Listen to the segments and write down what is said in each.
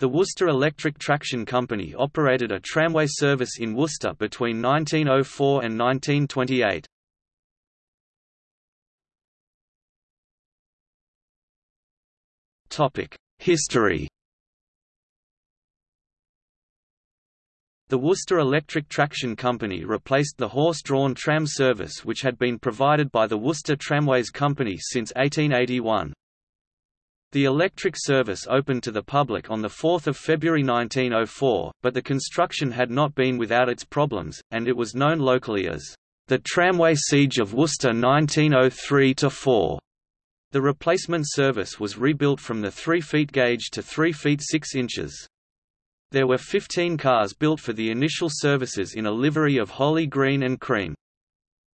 The Worcester Electric Traction Company operated a tramway service in Worcester between 1904 and 1928. History The Worcester Electric Traction Company replaced the horse-drawn tram service which had been provided by the Worcester Tramways Company since 1881. The electric service opened to the public on 4 February 1904, but the construction had not been without its problems, and it was known locally as the Tramway Siege of Worcester 1903–4. The replacement service was rebuilt from the 3 feet gauge to 3 feet 6 inches. There were 15 cars built for the initial services in a livery of holly green and cream.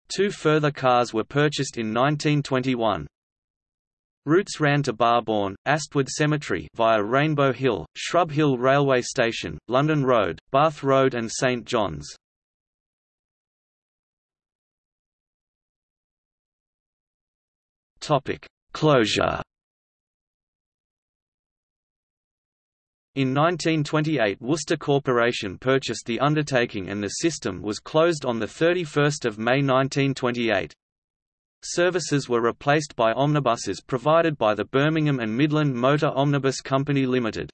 Two further cars were purchased in 1921. Routes ran to Barbourne, Astwood Cemetery via Rainbow Hill, Shrub Hill Railway Station, London Road, Bath Road and St John's. Topic: Closure In 1928 Worcester Corporation purchased the undertaking and the system was closed on 31 May 1928. Services were replaced by omnibuses provided by the Birmingham and Midland Motor Omnibus Company Limited.